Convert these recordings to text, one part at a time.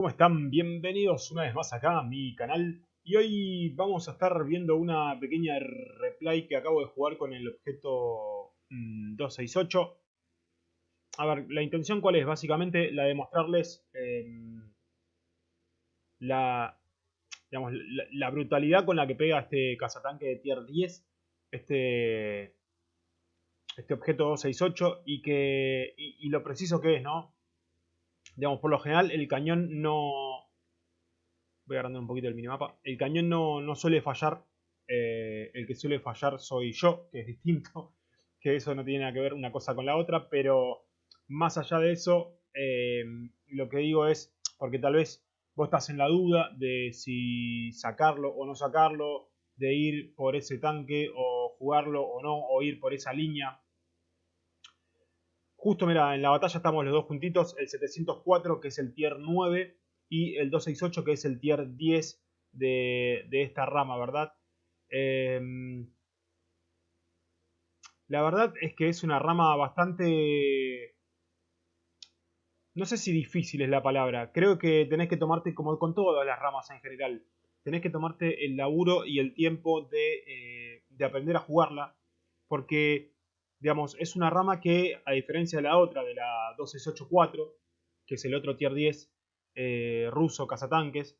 ¿Cómo están? Bienvenidos una vez más acá a mi canal y hoy vamos a estar viendo una pequeña replay que acabo de jugar con el objeto 268 mm, a ver, la intención cuál es, básicamente la de mostrarles em, la, digamos, la, brutalidad con la que pega este cazatanque de tier 10 este, este objeto 268 y, que, y lo preciso que es, ¿no? Digamos, por lo general el cañón no... Voy a agrandar un poquito el minimapa. El cañón no, suele fallar. Eh, el que suele fallar soy yo, que es distinto. Que eso no tiene nada que ver una cosa con la otra. Pero más allá de eso, eh, lo que digo es, porque tal vez vos estás en la duda de si sacarlo o no sacarlo, de ir por ese tanque o jugarlo o no, o ir por esa línea. Justo, mira, en la batalla estamos los dos juntitos, el 704 que es el tier 9 y el 268 que es el tier 10 de, esta rama, ¿verdad? Em, la verdad es que es una rama bastante... No sé si difícil es la palabra. Creo que tenés que tomarte, como con todas las ramas en general, tenés que tomarte el laburo y el tiempo de, eh, de aprender a jugarla. Porque digamos, es una rama que, a diferencia de la otra, de la 2684, que es el otro tier 10 eh, ruso cazatanques,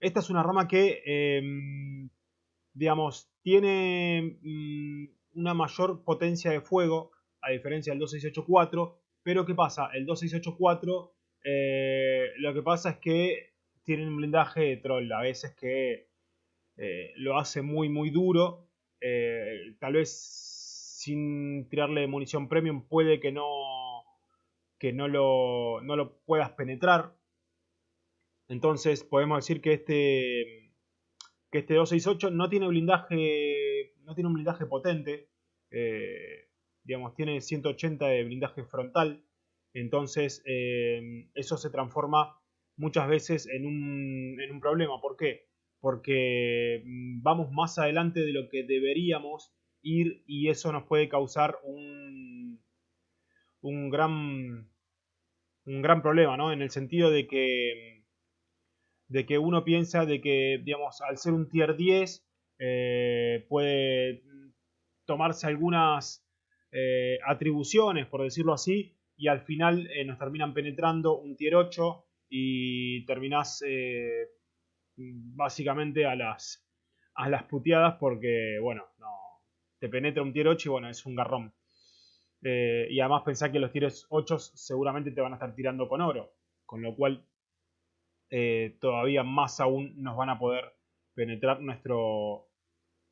esta es una rama que, em, digamos, tiene mm, una mayor potencia de fuego, a diferencia del 2684, pero ¿qué pasa? El 2684 eh, lo que pasa es que tiene un blindaje de troll, a veces que eh, lo hace muy muy duro, tal vez sin tirarle munición premium puede que no, que no lo, no lo puedas penetrar. Entonces podemos decir que este, que este 268 no tiene blindaje, no tiene un blindaje potente. Eh, digamos, tiene 180 de blindaje frontal. Entonces eh, eso se transforma muchas veces en un, en un problema. ¿Por qué? Porque mm, vamos más adelante de lo que deberíamos ir y eso nos puede causar un, un gran un gran problema, ¿no? En el sentido de que de que uno piensa de que, digamos, al ser un tier 10 eh, puede tomarse algunas eh, atribuciones, por decirlo así, y al final eh, nos terminan penetrando un tier 8 y terminás básicamente a las, a las puteadas porque, bueno, no, te penetra un tier 8 y bueno, es un garrón. Eh, y además pensá que los tiers 8 seguramente te van a estar tirando con oro. Con lo cual eh, todavía más aún nos van a poder penetrar nuestro,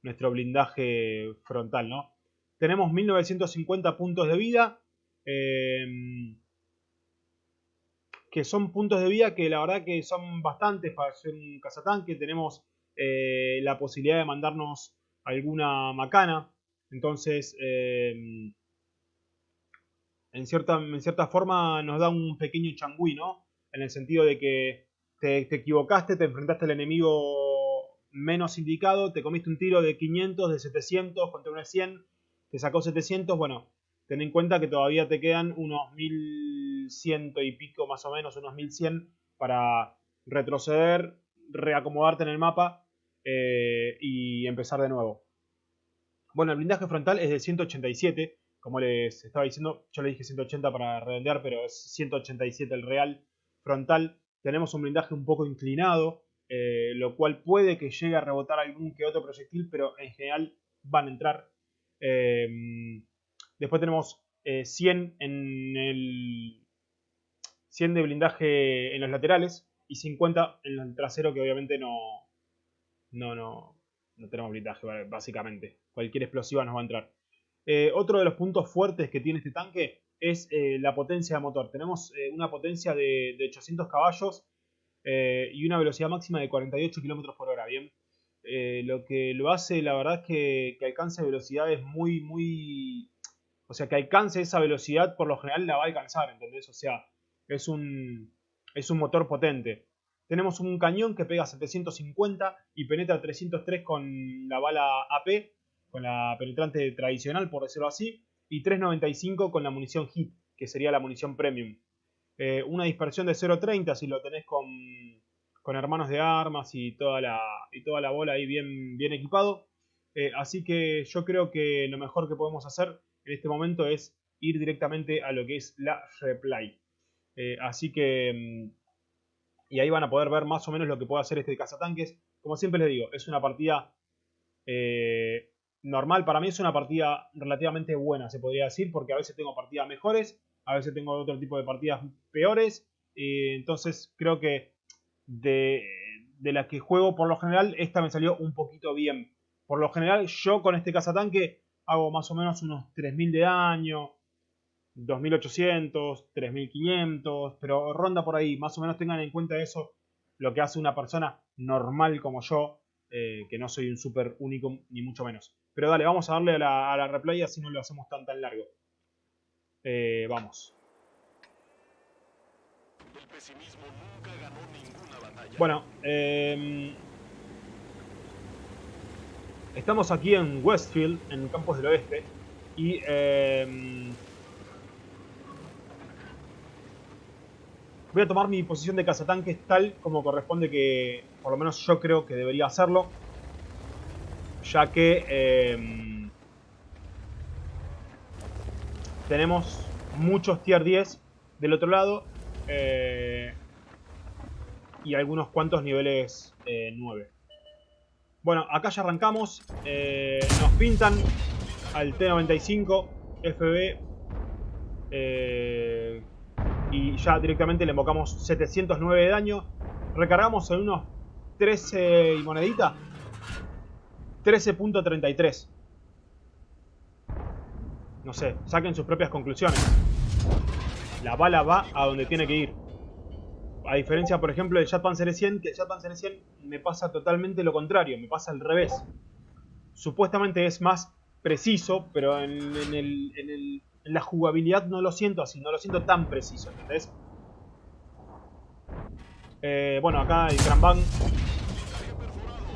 nuestro blindaje frontal, ¿no? Tenemos 1950 puntos de vida. Em, que son puntos de vida que la verdad que son bastantes para ser un cazatanque. Tenemos eh, la posibilidad de mandarnos alguna macana. Entonces, em, en, cierta, en cierta forma nos da un pequeño changüí, ¿no? En el sentido de que te, equivocaste, te enfrentaste al enemigo menos indicado, te comiste un tiro de 500, de 700 contra un 100, te sacó 700, bueno, ten en cuenta que todavía te quedan unos 1100 y pico más o menos, unos 1100 para retroceder, reacomodarte en el mapa eh, y empezar de nuevo. Bueno, el blindaje frontal es de 187, como les estaba diciendo, yo le dije 180 para redondear, pero es 187 el real frontal. Tenemos un blindaje un poco inclinado, eh, lo cual puede que llegue a rebotar algún que otro proyectil, pero en general van a entrar. Eh, después tenemos 100 eh, en el 100 de blindaje en los laterales y 50 en el trasero que obviamente no no no no tenemos blindaje, básicamente. Cualquier explosiva nos va a entrar. Eh, otro de los puntos fuertes que tiene este tanque es eh, la potencia de motor. Tenemos eh, una potencia de, 800 caballos y una velocidad máxima de 48 km por hora. Bien, lo que lo hace, la verdad es que, que alcance velocidades muy, muy... O sea, que alcance esa velocidad por lo general la va a alcanzar, ¿entendés? O sea, es un, es un motor potente. Tenemos un cañón que pega 750 y penetra 303 con la bala AP, con la penetrante tradicional, por decirlo así, y 395 con la munición HIT, que sería la munición premium. Eh, una dispersión de 0.30 si lo tenés con, con, hermanos de armas y toda la, y toda la bola ahí bien, bien equipado. Eh, así que yo creo que lo mejor que podemos hacer en este momento es ir directamente a lo que es la replay. Eh, así que... Mm, y ahí van a poder ver más o menos lo que puede hacer este cazatanques. Como siempre les digo, es una partida normal. Para mí es una partida relativamente buena, se podría decir, porque a veces tengo partidas mejores, a veces tengo otro tipo de partidas peores. entonces creo que de, de las que juego por lo general, esta me salió un poquito bien. Por lo general, yo con este cazatanque hago más o menos unos 3000 de daño, 2800, 3500, pero ronda por ahí. Más o menos tengan en cuenta eso, lo que hace una persona normal como yo, eh, que no soy un super único, ni mucho menos. Pero dale, vamos a darle a la, a la replay así no lo hacemos tan tan largo. Eh, vamos. Bueno, eh, estamos aquí en Westfield, en Campos del Oeste, y voy a tomar mi posición de cazatanques tal como corresponde que, por lo menos yo creo que debería hacerlo ya que em, tenemos muchos tier 10 del otro lado eh, y algunos cuantos niveles 9. Eh, bueno, acá ya arrancamos, eh, nos pintan al T95 FB y ya directamente le invocamos 709 de daño, recargamos en unos 13 y monedita 13.33. No sé, saquen sus propias conclusiones. La bala va a donde tiene que ir. A diferencia, por ejemplo, del Jet Panzer 100, que el Jet Panzer 100 me pasa totalmente lo contrario, me pasa al revés. Supuestamente es más preciso, pero en, la jugabilidad no lo siento así, no lo siento tan preciso, ¿entendés? Eh, bueno, acá el Gran Bang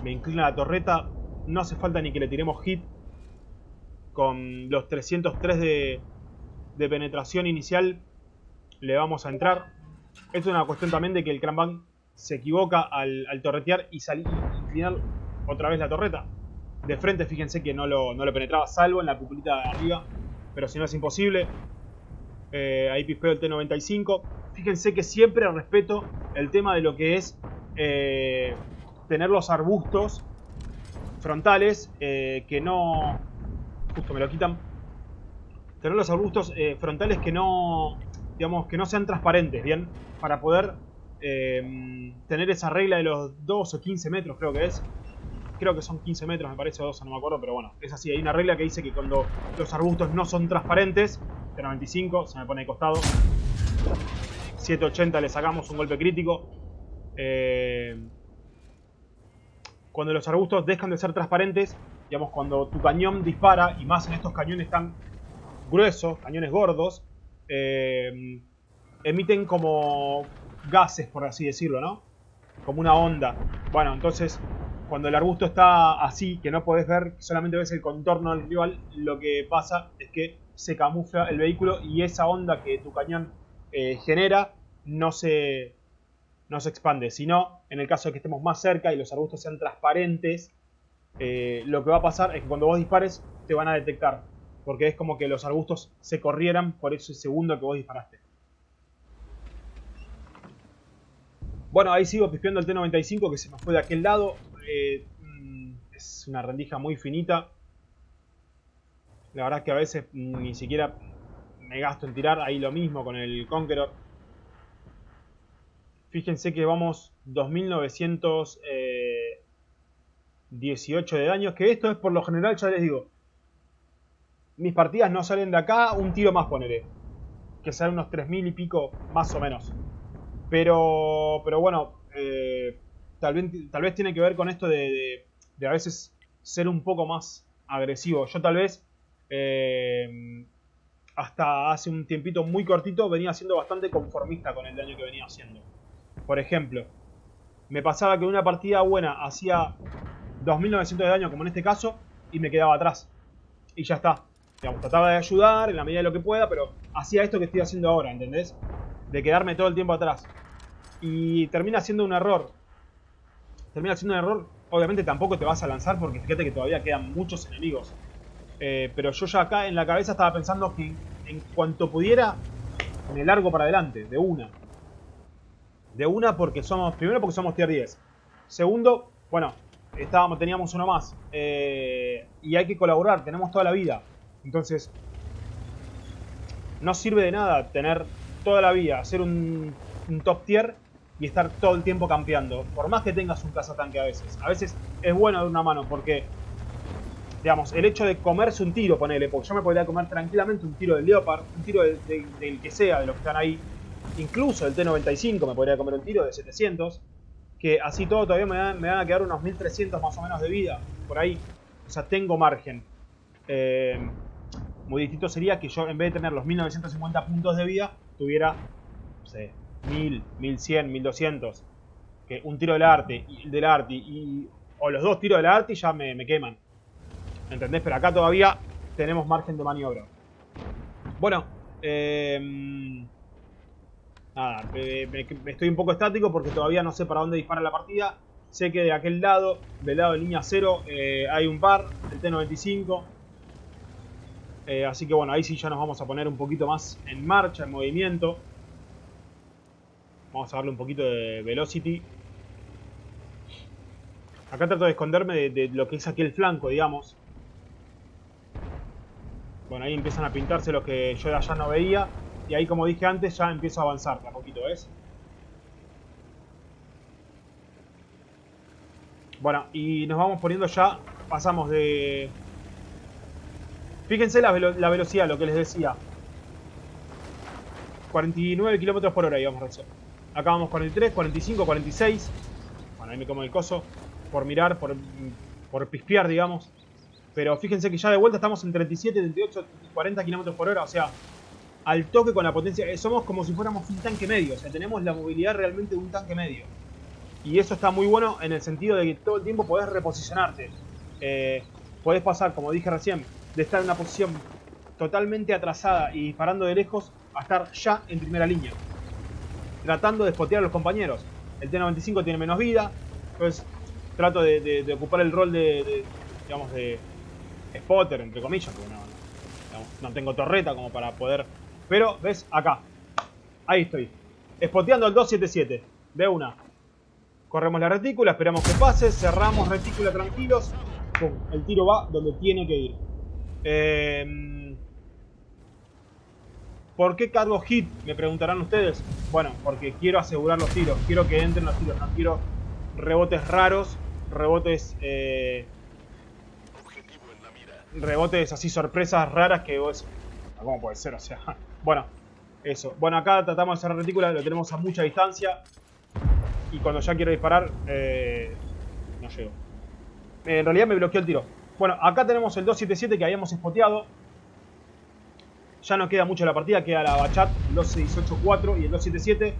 me inclina la torreta, no hace falta ni que le tiremos hit con los 303 de, de penetración inicial le vamos a entrar. Es una cuestión también de que el Cranbang se equivoca al, torretear y salir inclinar otra vez la torreta. De frente, fíjense que no lo, no penetraba, salvo en la pupilita de arriba, pero si no es imposible. Eh, ahí pispeo el T95. Fíjense que siempre respeto el tema de lo que es eh, tener los arbustos frontales eh, que no... Justo me lo quitan. Tener los arbustos eh, frontales que no... Digamos, que no sean transparentes, ¿bien? Para poder eh, tener esa regla de los 2 o 15 metros, creo que es. Creo que son 15 metros, me parece, o 12, no me acuerdo, pero bueno, es así. Hay una regla que dice que cuando los arbustos no son transparentes, de 95, se me pone de costado. 780 le sacamos un golpe crítico. Eh, cuando los arbustos dejan de ser transparentes, digamos, cuando tu cañón dispara, y más en estos cañones tan gruesos, cañones gordos, eh, emiten como gases, por así decirlo, ¿no? Como una onda. Bueno, entonces, cuando el arbusto está así, que no podés ver, solamente ves el contorno del rival, lo que pasa es que se camufla el vehículo y esa onda que tu cañón eh, genera no se, no se expande, sino en el caso de que estemos más cerca y los arbustos sean transparentes, eh, lo que va a pasar es que cuando vos dispares te van a detectar, porque es como que los arbustos se corrieran por ese segundo que vos disparaste. Bueno, ahí sigo pispeando el T-95 que se me fue de aquel lado. Eh, mm, es una rendija muy finita. La verdad es que a veces ni siquiera me gasto en tirar. Ahí lo mismo con el Conqueror. Fíjense que vamos 2918 eh, de daño. Que esto es por lo general, ya les digo. Mis partidas no salen de acá, un tiro más poneré. Que salen unos 3000 y pico, más o menos. Pero, pero bueno, tal, vez, tiene que ver con esto de, a veces ser un poco más agresivo. Yo tal vez eh, hasta hace un tiempito muy cortito venía siendo bastante conformista con el daño que venía haciendo. Por ejemplo, me pasaba que una partida buena hacía 2900 de daño, como en este caso, y me quedaba atrás. Y ya está. Trataba de ayudar en la medida de lo que pueda, pero hacía esto que estoy haciendo ahora, ¿entendés? de quedarme todo el tiempo atrás. Y termina siendo un error. Termina siendo un error. Obviamente tampoco te vas a lanzar porque fíjate que todavía quedan muchos enemigos. Eh, pero yo ya acá en la cabeza estaba pensando que en cuanto pudiera me largo para adelante, de una. De una porque somos, primero porque somos tier 10. Segundo, bueno, estábamos, teníamos uno más. Eh, y hay que colaborar, tenemos toda la vida. Entonces, no sirve de nada tener toda la vida, hacer un, top tier y estar todo el tiempo campeando. Por más que tengas un cazatanque a veces. A veces es bueno dar una mano porque, digamos, el hecho de comerse un tiro, ponele, porque yo me podría comer tranquilamente un tiro del Leopard, un tiro del, que sea, de los que están ahí. Incluso el T95 me podría comer un tiro de 700. Que así todo todavía me, van, a quedar unos 1300 más o menos de vida. Por ahí. O sea, tengo margen. Eh, muy distinto sería que yo en vez de tener los 1950 puntos de vida, tuviera, no sé, 1000, 1100, 1200. Que un tiro del arte, del arte y, o los dos tiros del arte ya me, me queman. ¿Entendés? Pero acá todavía tenemos margen de maniobra. Bueno, eh, nada, estoy un poco estático porque todavía no sé para dónde dispara la partida. Sé que de aquel lado, del lado de línea 0, eh, hay un par, el T-95. Eh, así que bueno, ahí sí ya nos vamos a poner un poquito más en marcha, en movimiento. Vamos a darle un poquito de velocity. Acá trato de esconderme de, lo que es aquí el flanco, digamos. Bueno, ahí empiezan a pintarse los que yo de allá no veía. Y ahí, como dije antes, ya empiezo a avanzar de poquito, ¿ves? Bueno, y nos vamos poniendo ya, pasamos de Fíjense la, velocidad, lo que les decía. 49 kilómetros por hora íbamos recién. Acá vamos 43, 45, 46. Bueno, ahí me como el coso. Por mirar, por, por pispear, digamos. Pero fíjense que ya de vuelta estamos en 37, 38, 40 kilómetros por hora. O sea, al toque con la potencia. Eh, somos como si fuéramos un tanque medio. O sea, tenemos la movilidad realmente de un tanque medio. Y eso está muy bueno en el sentido de que todo el tiempo podés reposicionarte. Eh, podés pasar, como dije recién, de estar en una posición totalmente atrasada y disparando de lejos a estar ya en primera línea. Tratando de spotear a los compañeros. El T-95 tiene menos vida, entonces trato de, ocupar el rol de, digamos, de spotter, entre comillas, no, tengo torreta como para poder... Pero, ¿ves? Acá. Ahí estoy. Spoteando al 277. De una. Corremos la retícula, esperamos que pase, cerramos retícula tranquilos. El tiro va donde tiene que ir. Eh, ¿Por qué cargo hit? Me preguntarán ustedes. Bueno, porque quiero asegurar los tiros. Quiero que entren los tiros. No quiero rebotes raros. Rebotes... Eh, rebotes así, sorpresas raras que vos... ¿Cómo puede ser? O sea... Bueno, eso. Bueno, acá tratamos de cerrar retícula. Lo tenemos a mucha distancia. Y cuando ya quiero disparar... Eh, no llego. En realidad me bloqueó el tiro. Bueno, acá tenemos el 277 que habíamos spoteado. Ya no queda mucho la partida, queda la Bachat, el 2684 y el 277.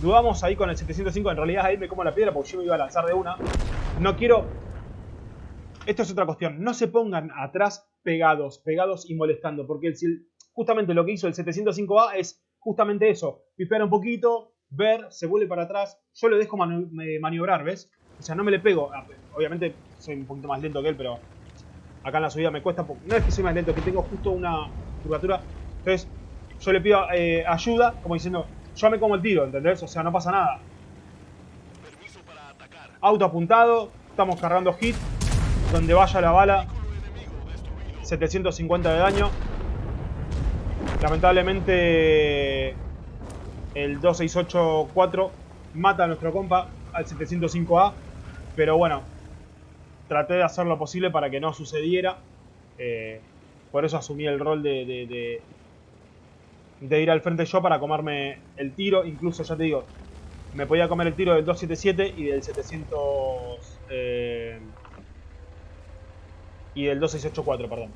Dudamos ahí con el 705, en realidad ahí me como la piedra porque yo me iba a lanzar de una. No quiero... Esto es otra cuestión, no se pongan atrás pegados, pegados y molestando, porque justamente lo que hizo el 705A es justamente eso, pispear un poquito, ver, se vuelve para atrás, yo lo dejo maniobrar, ¿ves? O sea, no me le pego, obviamente soy un poquito más lento que él, pero acá en la subida me cuesta, no es que soy más lento, que tengo justo una curvatura. Entonces, yo le pido eh, ayuda, como diciendo, yo me como el tiro, ¿entendés? O sea, no pasa nada. Auto apuntado, estamos cargando hit, donde vaya la bala, 750 de daño. Lamentablemente, el 2684 mata a nuestro compa al 705A, pero bueno, traté de hacer lo posible para que no sucediera. Eh, por eso asumí el rol de, de, ir al frente yo para comerme el tiro. Incluso, ya te digo, me podía comer el tiro del 277 y del 700... Eh, y del 2684, perdón.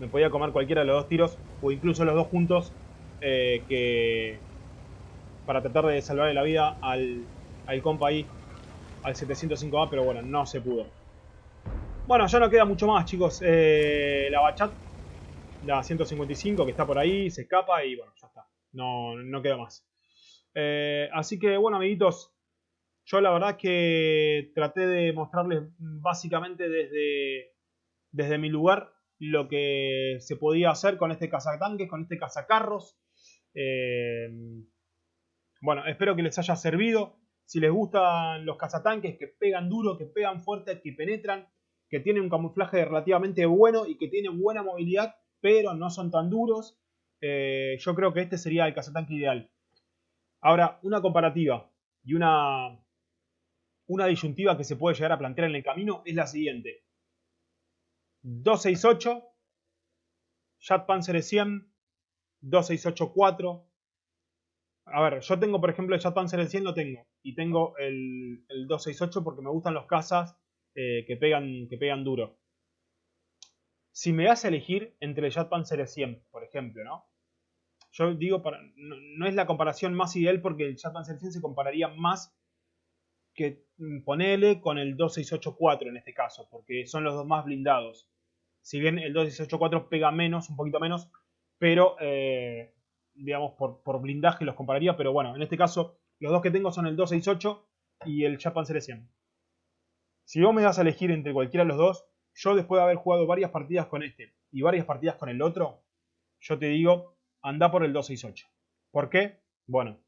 Me podía comer cualquiera de los dos tiros, o incluso los dos juntos, eh, que para tratar de salvarle la vida al, al compa ahí al 705A, pero bueno, no se pudo. Bueno, ya no queda mucho más, chicos. Eh, la Bachat, la 155 que está por ahí, se escapa y bueno, ya está. No, no queda más. Eh, así que bueno, amiguitos, yo la verdad que traté de mostrarles básicamente desde, desde mi lugar lo que se podía hacer con este cazatanques, con este cazacarros. Eh, bueno, espero que les haya servido. Si les gustan los cazatanques que pegan duro, que pegan fuerte, que penetran, que tienen un camuflaje relativamente bueno y que tienen buena movilidad, pero no son tan duros, eh, yo creo que este sería el cazatanque ideal. Ahora, una comparativa y una, una disyuntiva que se puede llegar a plantear en el camino es la siguiente. 268, Jet Panzer 100, 268-4. A ver, yo tengo, por ejemplo, el Jet Panzer 100 lo tengo. Y tengo el, 268 porque me gustan los cazas eh, que, pegan, que pegan duro. Si me das a elegir entre el Jet Panzer 100, por ejemplo, ¿no? Yo digo, para, no, es la comparación más ideal porque el Jet Panzer 100 se compararía más que mm, ponele con el 2684 en este caso, porque son los dos más blindados. Si bien el 2684 pega menos, un poquito menos, pero eh, digamos por, blindaje los compararía, pero bueno, en este caso los dos que tengo son el 268 y el Japan 100. Si vos me das a elegir entre cualquiera de los dos, yo después de haber jugado varias partidas con este y varias partidas con el otro, yo te digo, anda por el 268. ¿Por qué? Bueno,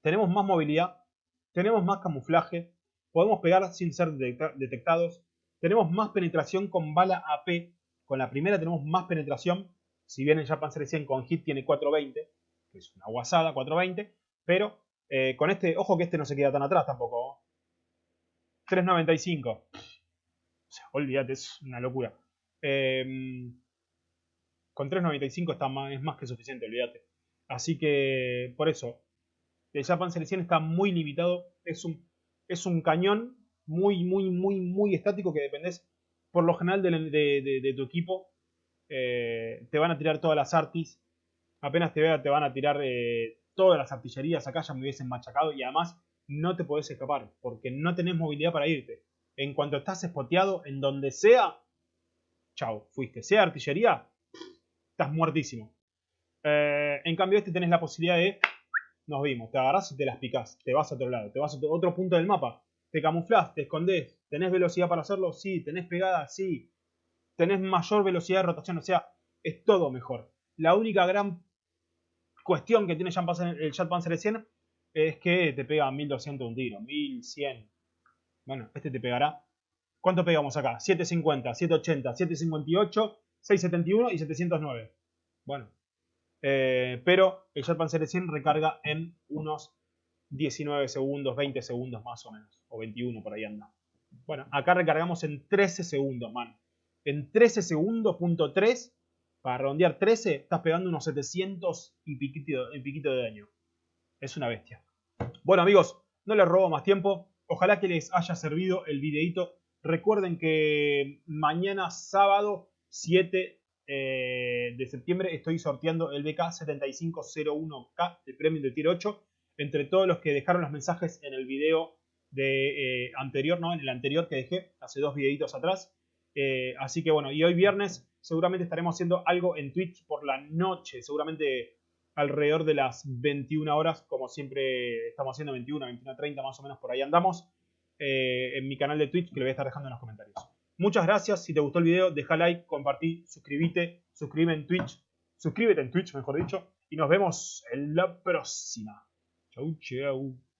tenemos más movilidad, tenemos más camuflaje, podemos pegar sin ser detectados, tenemos más penetración con bala AP, con la primera tenemos más penetración, si bien el Japan 100 con hit tiene 420, que es una guasada, 420, pero eh, con este, ojo que este no se queda tan atrás tampoco. 395. O sea, olvídate, es una locura. Em, con 395 está más, es más que suficiente, olvídate. Así que, por eso, el Japan Selección está muy limitado. Es un, es un cañón muy, muy, muy, muy estático que dependes por lo general de, tu equipo. Eh, te van a tirar todas las artis. Apenas te vean, te van a tirar eh, todas las artillerías. Acá ya me hubiesen machacado y además no te podés escapar porque no tenés movilidad para irte. En cuanto estás espoteado, en donde sea, chao, fuiste. Sea artillería, estás muertísimo. Eh, en cambio, este tenés la posibilidad de nos vimos, te agarras y te las picás, te vas a otro lado, te vas a otro punto del mapa, te camuflas, te escondes, tenés velocidad para hacerlo, sí, tenés pegada, sí, tenés mayor velocidad de rotación, o sea, es todo mejor. La única gran cuestión que tiene el Jet Panzer 100 es que te pega 1200 un tiro, 1100. Bueno, este te pegará. ¿Cuánto pegamos acá? 750, 780, 758, 671 y 709. Bueno, eh, pero el Jet Panzer 100 recarga en unos 19 segundos, 20 segundos más o menos. O 21 por ahí anda. Bueno, acá recargamos en 13 segundos, man. En 13 segundos, punto 3, para redondear 13, estás pegando unos 700 y piquito, y piquito de daño. Es una bestia. Bueno amigos, no les robo más tiempo. Ojalá que les haya servido el videito. Recuerden que mañana sábado 7 eh, de septiembre estoy sorteando el BK7501K, el premio de tier 8, entre todos los que dejaron los mensajes en el video de, eh, anterior, ¿no? En el anterior que dejé, hace dos videitos atrás. Eh, así que bueno, y hoy viernes seguramente estaremos haciendo algo en Twitch por la noche, seguramente alrededor de las 21 horas, como siempre estamos haciendo 21, 21, 30 más o menos por ahí andamos, en mi canal de Twitch que lo voy a estar dejando en los comentarios. Muchas gracias. Si te gustó el video, deja like, compartí, suscríbete, suscríbete en Twitch. Suscríbete en Twitch, mejor dicho. Y nos vemos en la próxima. Chau, chau.